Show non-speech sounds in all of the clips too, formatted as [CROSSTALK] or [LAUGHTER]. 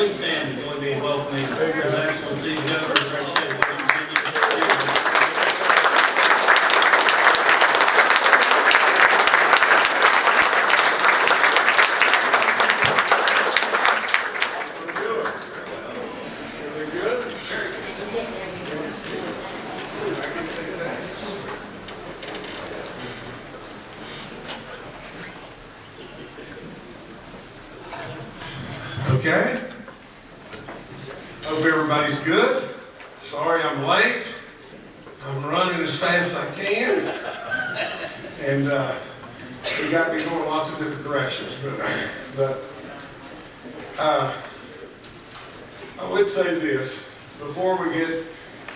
please stand and join me in welcoming His Excellency the Governor of our state of West Virginia. Okay. Hope everybody's good. Sorry I'm late. I'm running as fast as I can. And uh, it got me going lots of different directions. But, but uh, I would say this before we get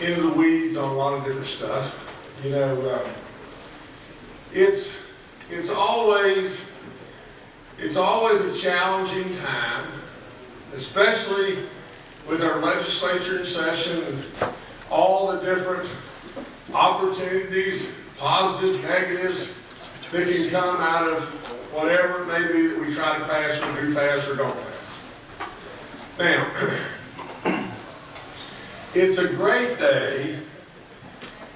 into the weeds on a lot of different stuff. You know, uh, it's it's always it's always a challenging time especially with our legislature in session and all the different opportunities, positive, negatives, that can come out of whatever it may be that we try to pass or do pass or don't pass. Now, [CLEARS THROAT] it's a great day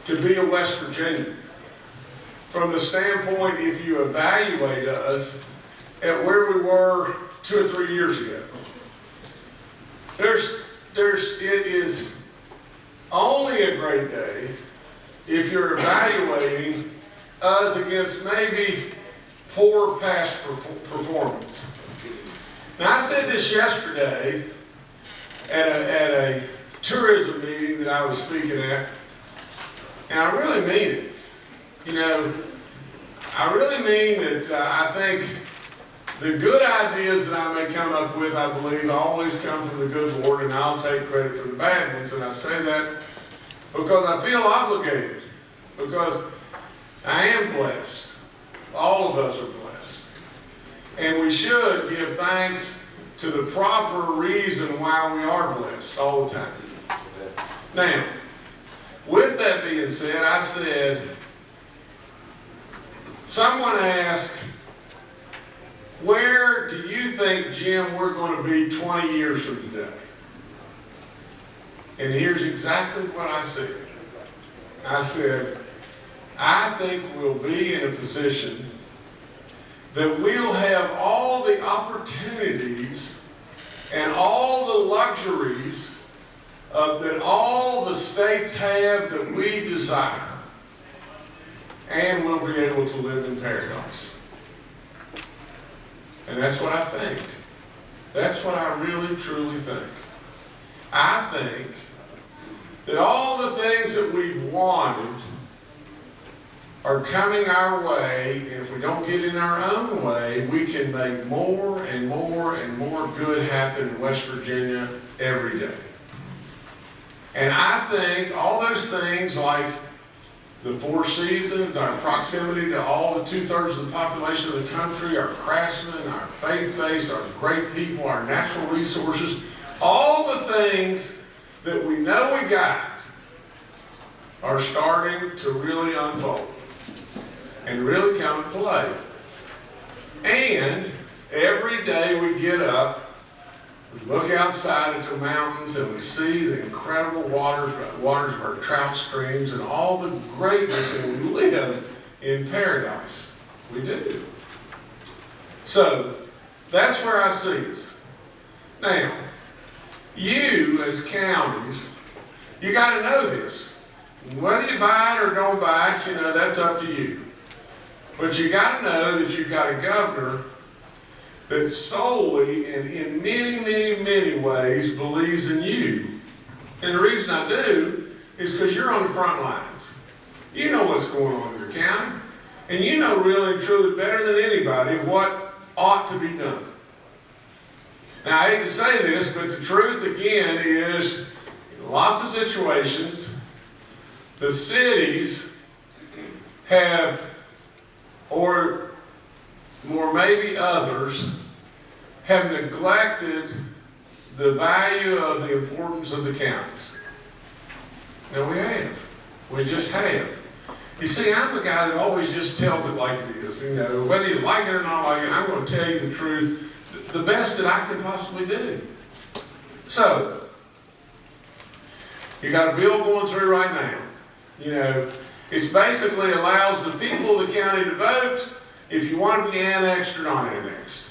to be a West Virginian. From the standpoint, if you evaluate us at where we were two or three years ago. There's, there's, it is only a great day if you're evaluating us against maybe poor past per- performance. Now, I said this yesterday at a, at a tourism meeting that I was speaking at, and I really mean it. You know, I really mean that uh, I think the good ideas that I may come up with, I believe, always come from the good Lord, and I'll take credit for the bad ones. And I say that because I feel obligated, because I am blessed. All of us are blessed. And we should give thanks to the proper reason why we are blessed all the time. Now, with that being said, I said, someone asked, where do you think, Jim, we're going to be 20 years from today? And here's exactly what I said. I said, I think we'll be in a position that we'll have all the opportunities and all the luxuries that all the states have that we desire. And we'll be able to live in paradise. And that's what I think. That's what I really, truly think. I think that all the things that we've wanted are coming our way, if we don't get in our own way, we can make more and more and more good happen in West Virginia every day. And I think all those things like the Four Seasons, our proximity to all the two-thirds of the population of the country, our craftsmen, our faith base, our great people, our natural resources, all the things that we know we got are starting to really unfold and really come to play. And every day we get up, we look outside at the mountains and we see the incredible waters, waters of our trout streams and all the greatness and we live in paradise. We do. So, that's where I see us. Now, you as counties, you got to know this. Whether you buy it or don't buy it, you know, that's up to you. But you got to know that you've got a governor that solely and in many, many, many ways believes in you. And the reason I do is because you're on the front lines. You know what's going on in your county. And you know really and truly better than anybody what ought to be done. Now, I hate to say this, but the truth again is in lots of situations, the cities have, or more maybe others, have neglected the value of the importance of the counties. Now we have. We just have. You see, I'm the guy that always just tells it like it is. You know, whether you like it or not like it, I'm going to tell you the truth, the best that I can possibly do. So, you got a bill going through right now. You know, it basically allows the people of the county to vote if you want to be annexed or not annexed.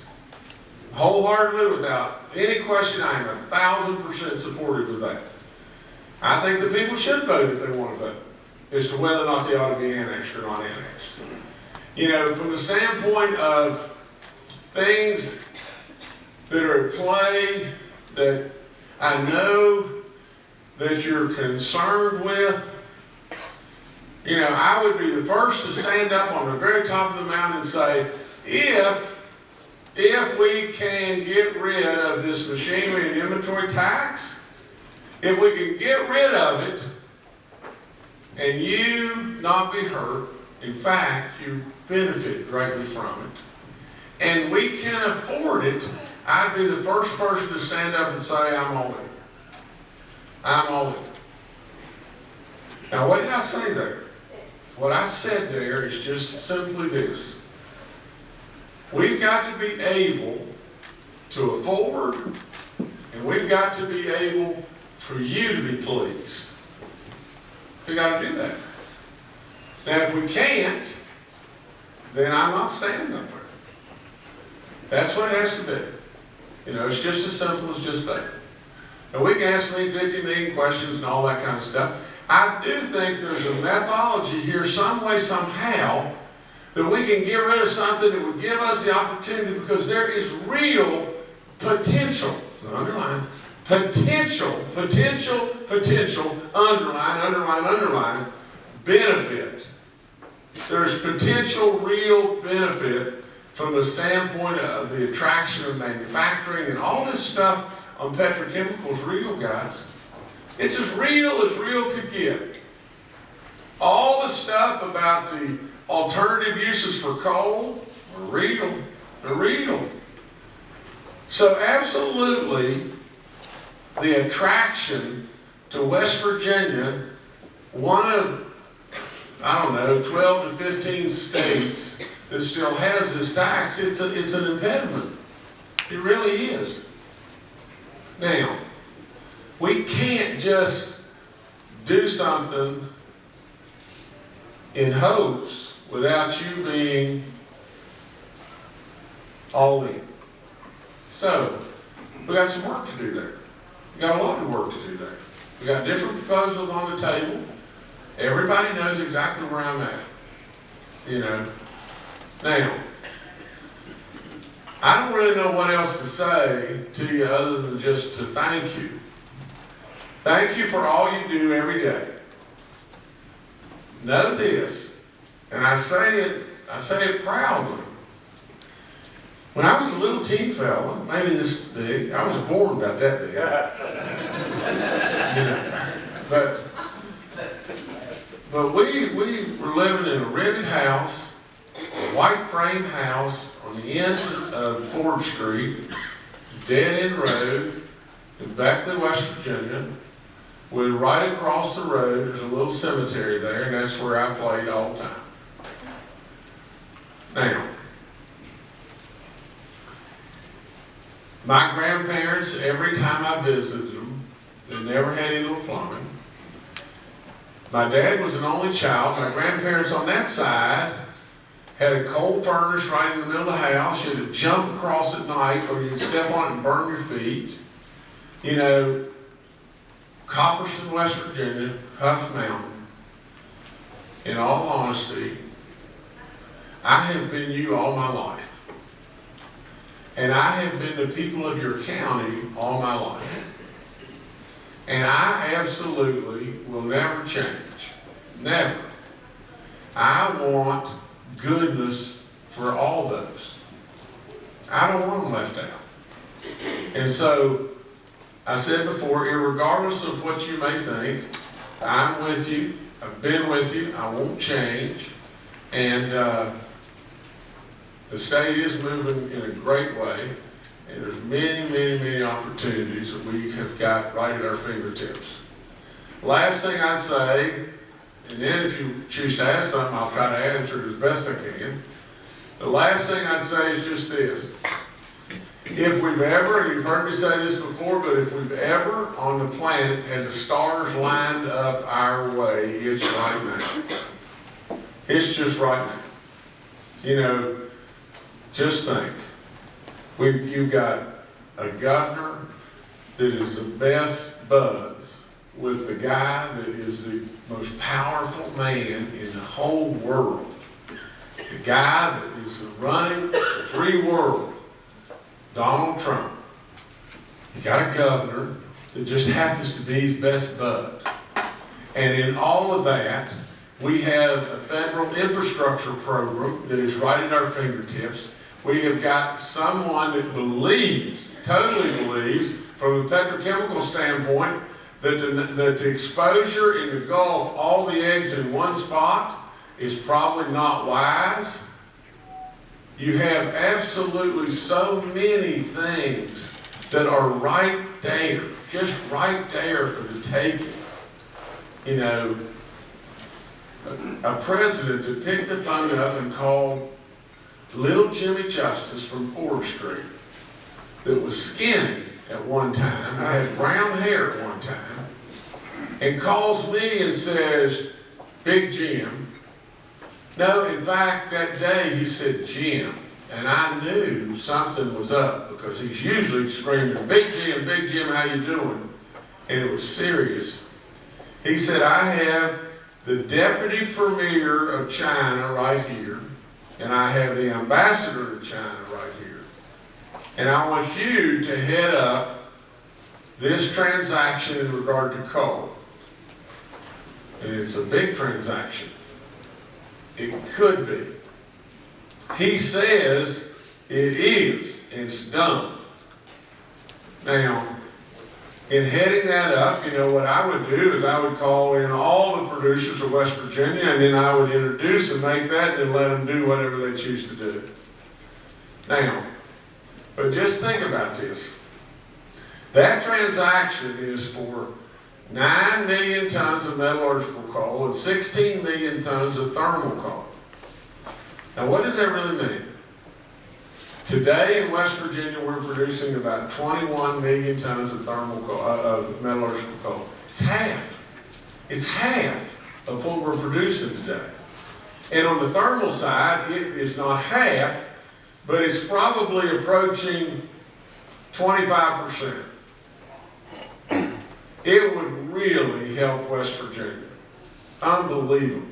Wholeheartedly, without any question, I am a thousand percent supportive of that. I think the people should vote if they want to vote, as to whether or not they ought to be annexed or not annexed. You know, from the standpoint of things that are at play that I know that you're concerned with, you know, I would be the first to stand up on the very top of the mountain and say, if, if we can get rid of this machinery and inventory tax, if we can get rid of it and you not be hurt, in fact, you benefit greatly from it, and we can afford it, I'd be the first person to stand up and say, I'm all in. I'm all in. Now, what did I say there? What I said there is just simply this. We've got to be able to afford, and we've got to be able for you to be pleased. We've got to do that. Now, if we can't, then I'm not standing up there. That's what it has to be. You know, it's just as simple as just that. And we can ask me 50 million questions and all that kind of stuff. I do think there's a methodology here, some way, somehow, that we can get rid of something that would give us the opportunity because there is real potential, underline, potential, potential, potential, underline, underline, underline, benefit. There's potential real benefit from the standpoint of the attraction of manufacturing and all this stuff on petrochemicals real, guys. It's as real as real could get. All the stuff about the alternative uses for coal are real. They're real. So absolutely, the attraction to West Virginia, one of, I don't know, 12 to 15 states that still has this tax, it's, a, it's an impediment. It really is. Now, we can't just do something in hopes without you being all in. So, we got some work to do there. We got a lot of work to do there. We got different proposals on the table. Everybody knows exactly where I'm at. You know. Now, I don't really know what else to say to you other than just to thank you. Thank you for all you do every day. Know this, and I say it, I say it proudly. When I was a little teen fella, maybe this big, I was born about that big. You know, but but we we were living in a rented house, a white frame house on the end of Ford Street, dead end road in Beckley, West Virginia. We're right across the road. There's a little cemetery there, and that's where I played all the time. Now, my grandparents, every time I visited them, they never had any little plumbing. My dad was an only child. My grandparents on that side had a coal furnace right in the middle of the house. You had to jump across at night or you'd step on it and burn your feet. You know, Copperston, West Virginia, Huff Mountain. In all honesty, I have been you all my life. And I have been the people of your county all my life. And I absolutely will never change. Never. I want goodness for all those. I don't want them left out. And so, I said before, irregardless of what you may think, I'm with you. I've been with you. I won't change. And uh, the state is moving in a great way. And there's many, many, many opportunities that we have got right at our fingertips. Last thing I'd say, and then if you choose to ask something, I'll try to answer it as best I can. The last thing I'd say is just this. If we've ever, and you've heard me say this before, but if we've ever on the planet and the stars lined up our way, it's right now. It's just right now. You know, just think. We've, you've got a governor that is the best buds with the guy that is the most powerful man in the whole world. The guy that is running the free world, Donald Trump. You got a governor that just happens to be his best bud. And in all of that, we have a federal infrastructure program that is right at our fingertips. We have got someone that believes, totally believes, from a petrochemical standpoint, that the, that the exposure in the Gulf, all the eggs in one spot, is probably not wise. You have absolutely so many things that are right there, just right there for the taking. You know, a, president to pick the phone up and called little Jimmy Justice from Ford Street that was skinny at one time, and had brown hair at one time, and calls me and says, Big Jim. No, in fact, that day he said Jim, and I knew something was up because he's usually screaming, Big Jim, Big Jim, how you doing? And it was serious. He said, I have the deputy premier of China right here, and I have the ambassador to China right here. And I want you to head up this transaction in regard to coal. And it's a big transaction. It could be. He says it is, it's done. Now, in heading that up, you know, what I would do is I would call in all the producers of West Virginia and then I would introduce and make that and let them do whatever they choose to do. Now, but just think about this. That transaction is for 9 million tons of metallurgical coal and 16 million tons of thermal coal. Now, what does that really mean? Today in West Virginia, we're producing about 21 million tons of thermal coal, uh, of metallurgical coal. It's half. It's half of what we're producing today. And on the thermal side, it is not half, but it's probably approaching 25%. It would really help West Virginia. Unbelievable.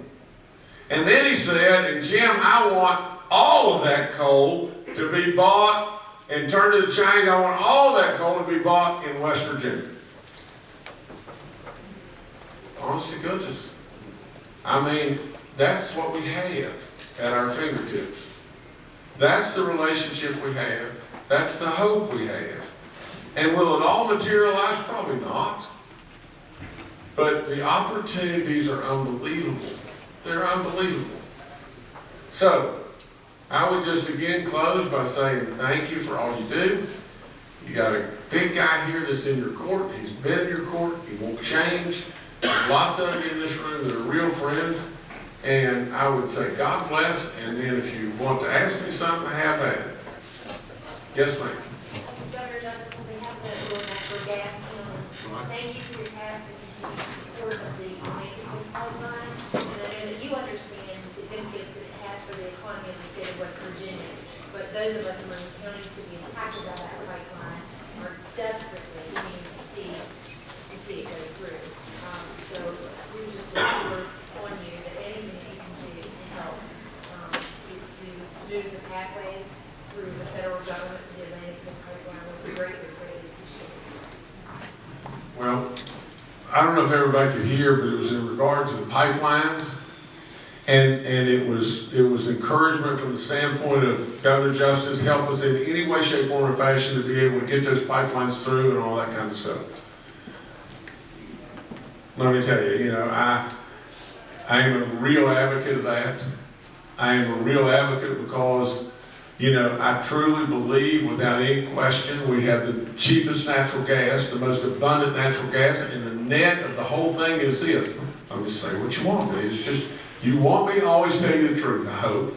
And then he said, and Jim, I want all of that coal to be bought and turned to the Chinese. I want all that coal to be bought in West Virginia. Honest to goodness. I mean, that's what we have at our fingertips. That's the relationship we have. That's the hope we have. And will it all materialize? Probably not. But the opportunities are unbelievable. They're unbelievable. So, I would just again close by saying thank you for all you do. You got a big guy here that's in your court. He's been in your court. He won't change. There's lots of you in this room that are real friends. And I would say God bless. And then if you want to ask me something, I have at it. Yes, ma'am. Governor Justice, on behalf of the Board Gas, thank you for your past and continued support of the making this pipeline. And I know that you understand the significance that it has for the economy of the state of West Virginia. But those of us among the counties to be impacted by that pipeline are desperately needing to see, to see it go through. Um, so we just look on you that anything that you can do to help, um, to, to smooth the pathways through the federal government, the Atlantic Coast Pipeline, would be greatly, greatly appreciated. Well, I don't know if everybody could hear, but it was in regard to the pipelines. And, and it was, it was encouragement from the standpoint of Governor Justice, help us in any way, shape, form, or fashion to be able to get those pipelines through and all that kind of stuff. Let me tell you, you know, I, I am a real advocate of that. I am a real advocate because, you know, I truly believe without any question, we have the cheapest natural gas, the most abundant natural gas, and the net of the whole thing is this. Let me say what you want, but it's just, you want me to always tell you the truth, I hope.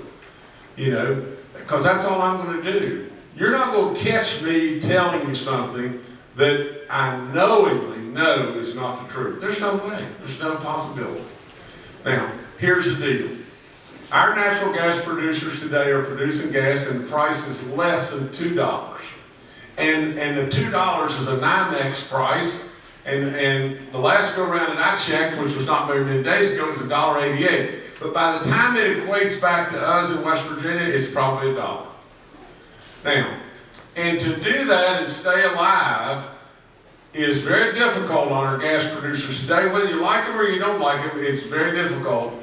You know, because that's all I'm going to do. you're not going to catch me telling you something that I knowingly know is not the truth. There's no way. There's no possibility. Now, here's the deal. Our natural gas producers today are producing gas and the price is less than two dollars. And, and the two dollars is a NYMEX price. And, and the last go around that I checked, which was not very many days ago, was a dollar eighty-eight. But by the time it equates back to us in West Virginia, it's probably a dollar. Now, and to do that and stay alive is very difficult on our gas producers today. Whether you like them or you don't like them, it's very difficult.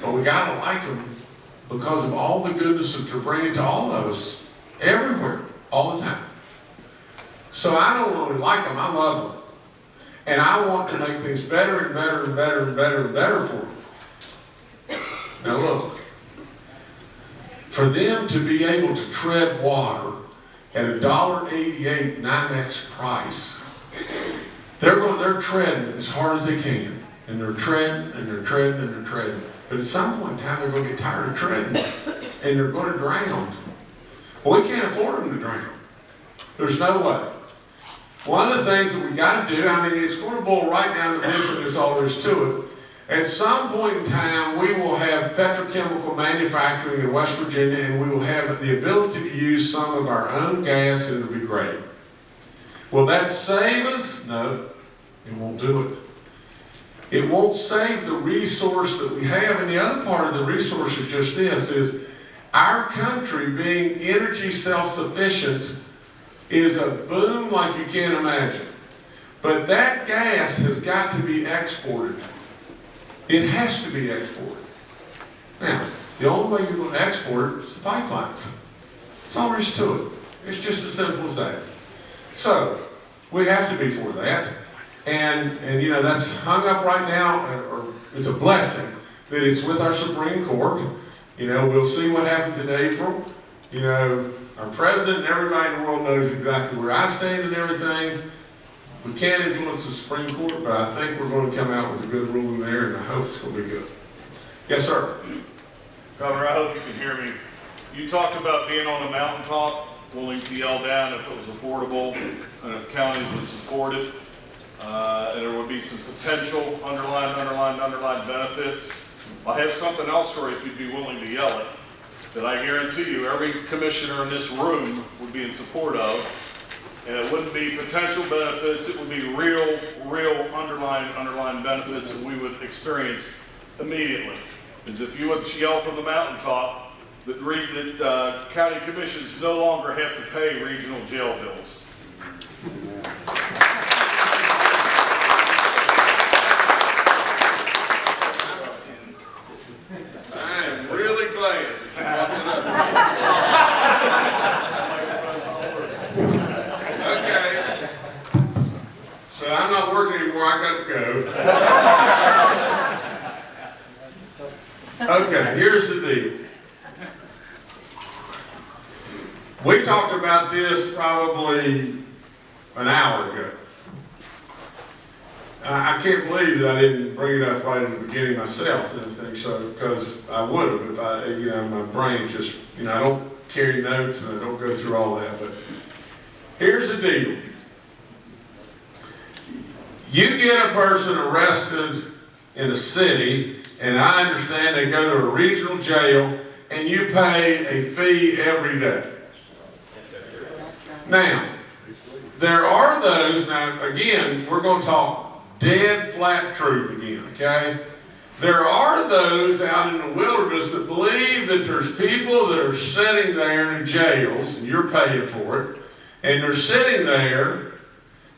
But we gotta like them because of all the goodness that they're bringing to all of us, everywhere, all the time. So I don't only like them, I love them. And I want to make things better and better and better and better and better for them. Now look, for them to be able to tread water at a dollar eighty-eight NYMEX price, they're going, they're treading as hard as they can, and they're treading and they're treading and they're treading. But at some point in time, they're going to get tired of treading, and they're going to drown. Well, we can't afford them to drown. There's no way. One of the things that we got to do, I mean, it's going to boil right down to this, and that's all there is to it. At some point in time, we will have petrochemical manufacturing in West Virginia, and we will have the ability to use some of our own gas, and it'll be great. Will that save us? No, it won't do it. It won't save the resource that we have. And the other part of the resource is just this, is our country being energy self-sufficient is a boom like you can't imagine. But that gas has got to be exported. It has to be exported. Now, the only way you're going to export it is the pipelines. That's all there is to it. It's just as simple as that. So, we have to be for that. And, and you know, that's hung up right now, or, or it's a blessing that it's with our Supreme Court. You know, we'll see what happens in April. You know, our president and everybody in the world knows exactly where I stand and everything. We can't influence the Supreme Court, but I think we're going to come out with a good ruling there, and I hope it's going to be good. Yes, sir. Governor, I hope you can hear me. You talked about being on a mountaintop, willing to yell down if it was affordable, and if counties would support it. Uh, and there would be some potential underlined, underlined, underlined benefits. I have something else for you if you'd be willing to yell it, that I guarantee you, every commissioner in this room would be in support of. And it wouldn't be potential benefits, it would be real, real underlying, underlying benefits that we would experience immediately. Is if you would yell from the mountaintop that, that uh, county commissions no longer have to pay regional jail bills. I am really glad you brought that up. Okay. So I'm not working anymore, I got to go. Okay, here's the deal. We talked about this probably an hour ago. I, I can't believe that I didn't bring it up right at the beginning myself and everything, so, because I would have if I, you know, my brain just, you know, I don't carry notes and I don't go through all that, but here's deal. You get a person arrested in a city, and I understand they go to a regional jail, and you pay a fee every day. Now, there are those, now again, we're going to talk dead flat truth again, okay? There are those out in the wilderness that believe that there's people that are sitting there in jails, and you're paying for it, and they're sitting there,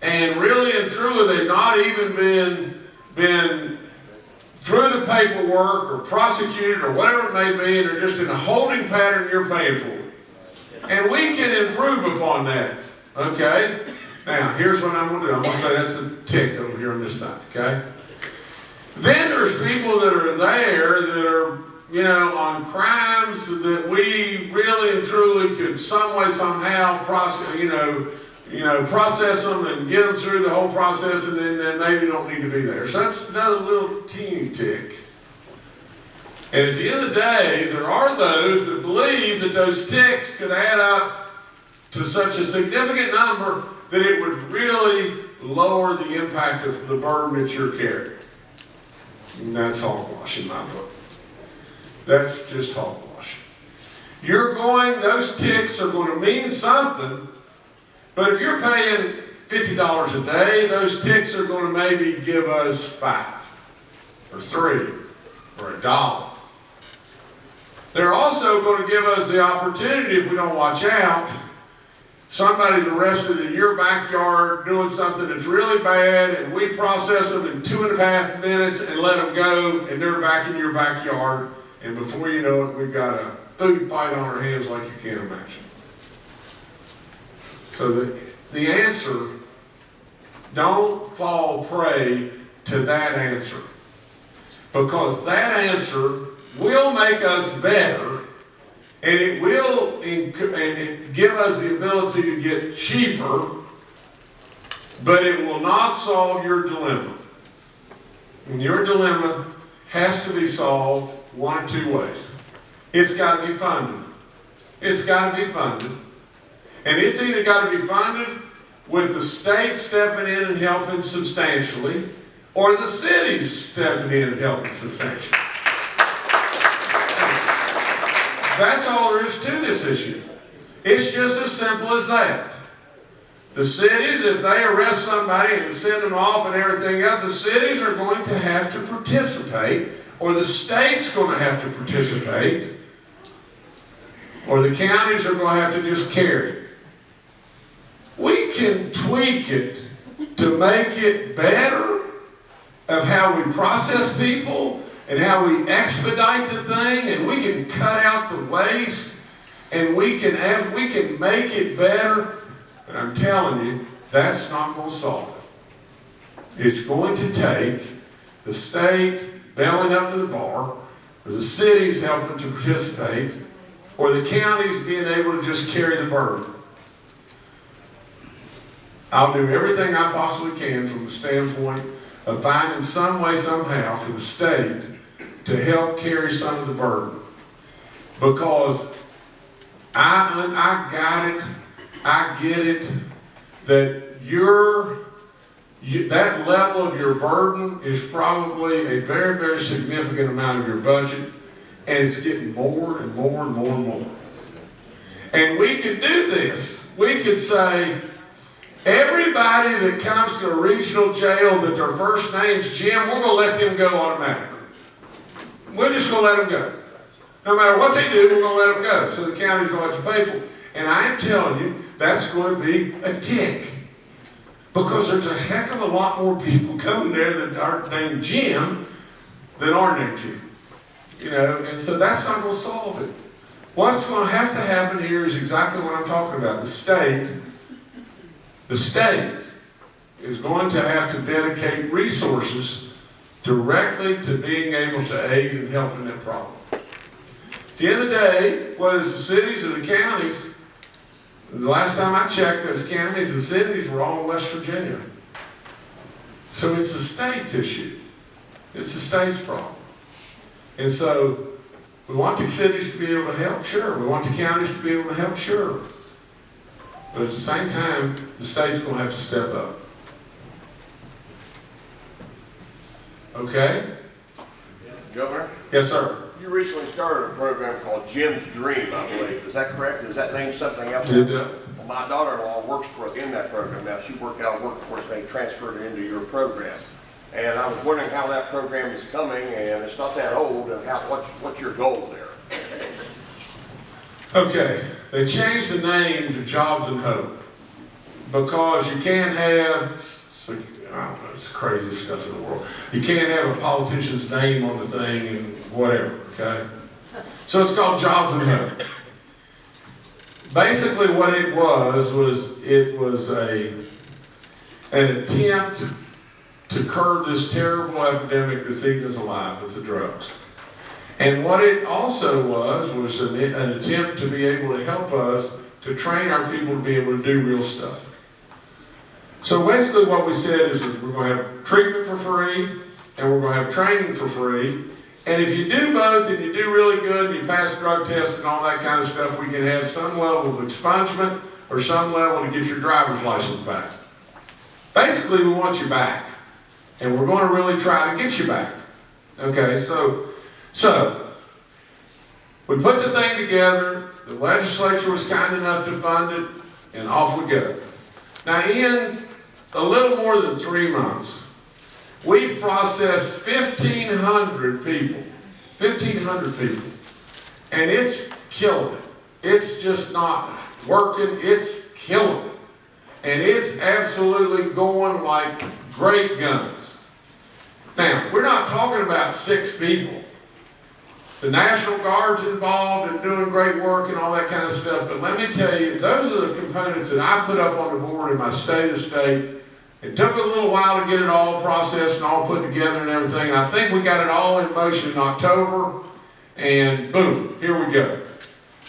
and really and truly they've not even been, been through the paperwork or prosecuted or whatever it may be, and they're just in a holding pattern you're paying for. And we can improve upon that, okay? Now, here's what I'm going to do. I'm going to say that's a tick over here on this side, okay? Then there's people that are there that are, you know, on crimes that we really and truly could some way, somehow process, you know, you know, process them and get them through the whole process and then, then maybe don't need to be there. So that's another little teeny tick. And at the end of the day, there are those that believe that those ticks could add up to such a significant number that it would really lower the impact of the burden that you're carrying. And that's hogwash in my book. That's just hogwash. You're going, those ticks are going to mean something, but if you're paying fifty dollars a day, those ticks are going to maybe give us five, or three, or a dollar. They're also going to give us the opportunity, if we don't watch out, somebody's arrested in your backyard doing something that's really bad, and we process them in two and a half minutes and let them go, and they're back in your backyard, and before you know it, we've got a food fight on our hands like you can't imagine. So the, the answer, don't fall prey to that answer. Because that answer will make us better and it will and it give us the ability to get cheaper, but it will not solve your dilemma. And your dilemma has to be solved one or two ways. It's got to be funded. It's got to be funded. And it's either got to be funded with the state stepping in and helping substantially, or the cities stepping in and helping substantially. That's all there is to this issue. It's just as simple as that. The cities, if they arrest somebody and send them off and everything else, the cities are going to have to participate, or the state's going to have to participate, or the counties are going to have to just carry it. We can tweak it to make it better of how we process people and how we expedite the thing and we can cut out the waste and we can have, we can make it better. But I'm telling you, that's not going to solve it. It's going to take the state bailing up to the bar, or the cities helping to participate, or the counties being able to just carry the burden. I'll do everything I possibly can from the standpoint of finding some way, somehow, for the state to help carry some of the burden. Because I, I got it, I get it, that your, you, that level of your burden is probably a very, very significant amount of your budget, and it's getting more and more and more and more. And we could do this. We could say, everybody that comes to a regional jail that their first name's Jim, we're going to let them go automatically. We're just going to let them go. No matter what they do, we're going to let them go. So the county's going to have to pay for it. And I am telling you, that's going to be a tick. Because there's a heck of a lot more people [LAUGHS] coming there that aren't named Jim than are named Jim. You know, and so that's not going to solve it. What's going to have to happen here is exactly what I'm talking about. The state, the state is going to have to dedicate resources directly to being able to aid and help in that problem. At the end of the day, whether it's the cities or the counties, the last time I checked, those counties and cities were all in West Virginia. So it's the state's issue. It's the state's problem. And so we want the cities to be able to help, sure. We want the counties to be able to help, sure. But at the same time, the state's going to have to step up. Okay? Governor, Yes, sir. You recently started a program called Jim's Dream, I believe. Is that correct? Is that name something else? It does. Well, My daughter-in-law works for, in that program now. She worked out of workforce, they transferred her into your program. And I was wondering how that program is coming, and it's not that old, and how, what's, what's your goal there? Okay, they changed the name to Jobs and Hope because you can't have, Know, it's the craziest stuff in the world. You can't have a politician's name on the thing and whatever, okay? So it's called Jobs and. Basically what it was, was it was a, an attempt to curb this terrible epidemic that's eating us alive, it's the drugs. And what it also was, was an, an attempt to be able to help us to train our people to be able to do real stuff. So basically what we said is we're going to have treatment for free and we're going to have training for free. And if you do both and you do really good and you pass drug tests and all that kind of stuff, we can have some level of expungement or some level to get your driver's license back. Basically, we want you back, and we're going to really try to get you back. Okay, so, so, we put the thing together, the legislature was kind enough to fund it, and off we go. Now, in a little more than three months, we've processed 1,500 people, 1,500 people, and it's killing it. It's just not working, it's killing it. And it's absolutely going like great guns. Now, we're not talking about six people. The National Guard's involved in doing great work and all that kind of stuff, but let me tell you, those are the components that I put up on the board in my state of state. It took a little while to get it all processed and all put together and everything, and I think we got it all in motion in October, and boom, here we go.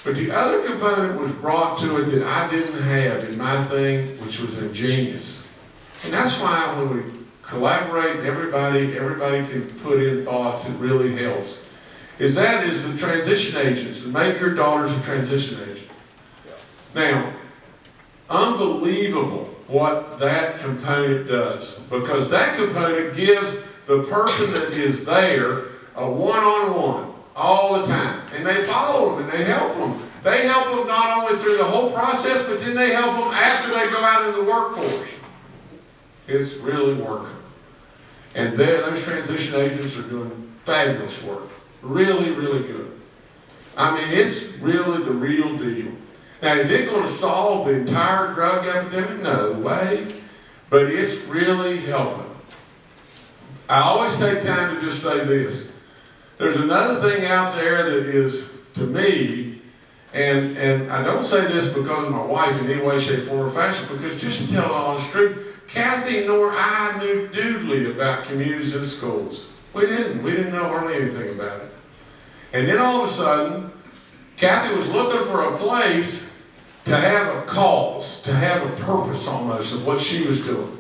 But the other component was brought to it that I didn't have in my thing, which was ingenious. And that's why when we collaborate, everybody, everybody can put in thoughts, it really helps. Is that is the transition agents, and maybe your daughter's a transition agent. Now, unbelievable what that component does, because that component gives the person that is there a one-on-one all the time. And they follow them and they help them. They help them not only through the whole process, but then they help them after they go out in the workforce. It's really working. And those transition agents are doing fabulous work. Really, really good. I mean, it's really the real deal. Now, is it going to solve the entire drug epidemic? No way. But it's really helping. I always take time to just say this. There's another thing out there that is, to me, and, and I don't say this because of my wife in any way, shape, form, or fashion, because just to tell the honest truth, Kathy nor I knew doodly about Communities In Schools. We didn't. We didn't know hardly anything about it. And then all of a sudden, Kathy was looking for a place to have a cause, to have a purpose almost of what she was doing.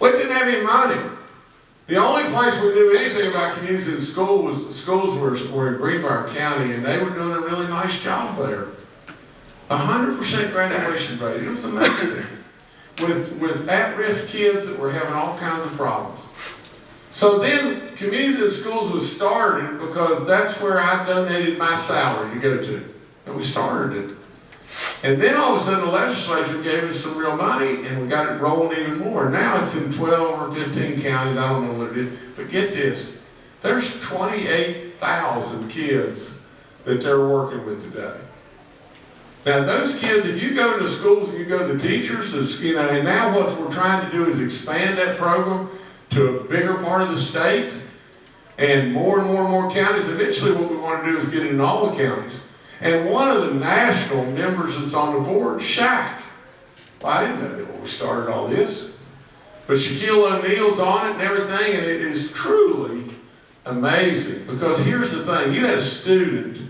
We didn't have any money. The only place we knew anything about communities and school was, schools were, were in Greenbrier County, and they were doing a really nice job there. A hundred percent graduation rate. It was amazing. with, with at-risk kids that were having all kinds of problems. So then, Communities In Schools was started because that's where I donated my salary to go to. And we started it. And then all of a sudden the legislature gave us some real money and we got it rolling even more. Now it's in 12 or 15 counties, I don't know what it is. But get this, there's 28,000 kids that they're working with today. Now those kids, if you go to schools and you go to the teachers, you know, and now what we're trying to do is expand that program to a bigger part of the state and more and more and more counties. Eventually what we want to do is get it in all the counties. And one of the national members that's on the board, Shaq. I didn't know that when we started all this. But Shaquille O'Neal's on it and everything, and it is truly amazing. Because here's the thing, you had a student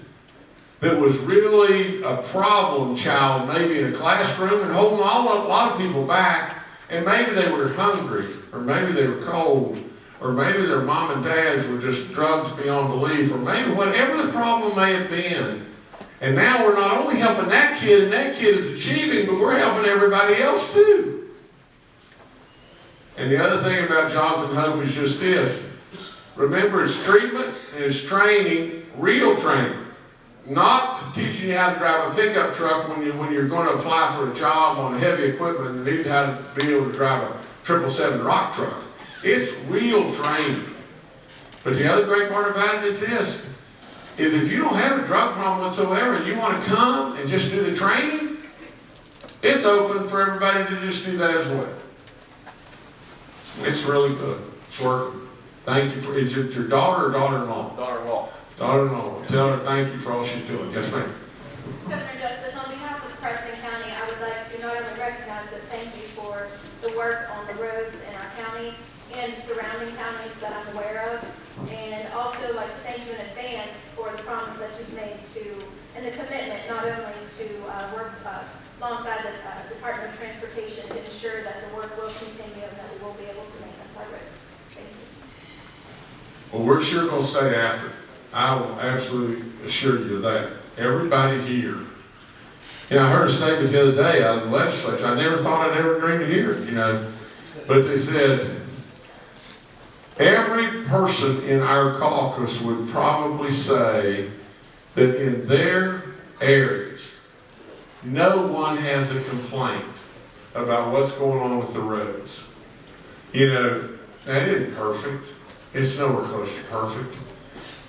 that was really a problem child, maybe in a classroom, and holding a lot of people back, and maybe they were hungry, or maybe they were cold, or maybe their mom and dads were just drugs beyond belief, or maybe whatever the problem may have been. And now we're not only helping that kid and that kid is achieving, but we're helping everybody else too. And the other thing about Jobs and Hope is just this. Remember, it's treatment and it's training, real training. Not teaching you how to drive a pickup truck when, you, when you're going to apply for a job on heavy equipment and need how to be able to drive a 777 rock truck. It's real training. But the other great part about it is this, is if you don't have a drug problem whatsoever and you want to come and just do the training, it's open for everybody to just do that as well. It's really good. It's working. Thank you for, is it your daughter or daughter-in-law? Daughter-in-law. Daughter-in-law. Tell her thank you for all she's doing. Yes, ma'am. Governor Justice, on behalf of Preston County, I would like to not only recognize but thank you for the work on the roads in our county and surrounding counties that I'm aware of, and also like to thank you in advance for the promise that you've made to, and the commitment not only to uh, work uh, alongside the uh, Department of Transportation to ensure that the work will continue and that we will be able to maintenance our roads. Thank you. Well, we're sure going to stay after. I will absolutely assure you that. Everybody here You know, I heard a statement the other day out of the legislature, I never thought I'd ever dream to hear it, you know. But they said, every person in our caucus would probably say that in their areas, no one has a complaint about what's going on with the roads. You know, that isn't perfect. It's nowhere close to perfect.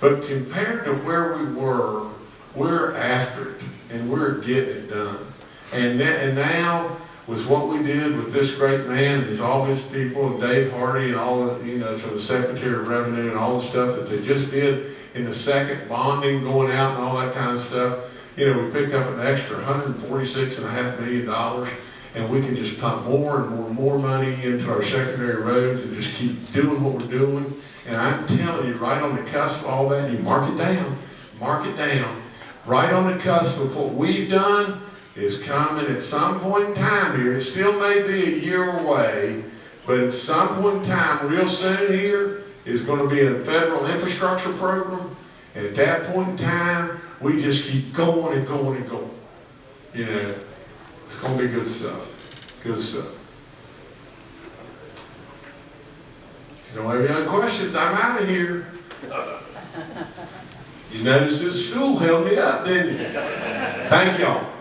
But compared to where we were, we're after it and we're getting it done. And, and now, with what we did with this great man and his, all his people and Dave Hardy and all the, you know, for the Secretary of Revenue and all the stuff that they just did in the second bonding going out and all that kind of stuff, you know, we picked up an extra hundred and forty-six and a half million dollars and we can just pump more and more and more money into our secondary roads and just keep doing what we're doing. And I'm telling you, right on the cusp of all that, you mark it down, mark it down, right on the cusp of what we've done is coming at some point in time here. It still may be a year away, but at some point in time, real soon here, is gonna be a federal infrastructure program. And at that point in time, we just keep going and going and going. You know, it's gonna be good stuff, good stuff. If you don't have any other questions, I'm out of here. [LAUGHS] You noticed this stool held me up, didn't you? Thank y'all.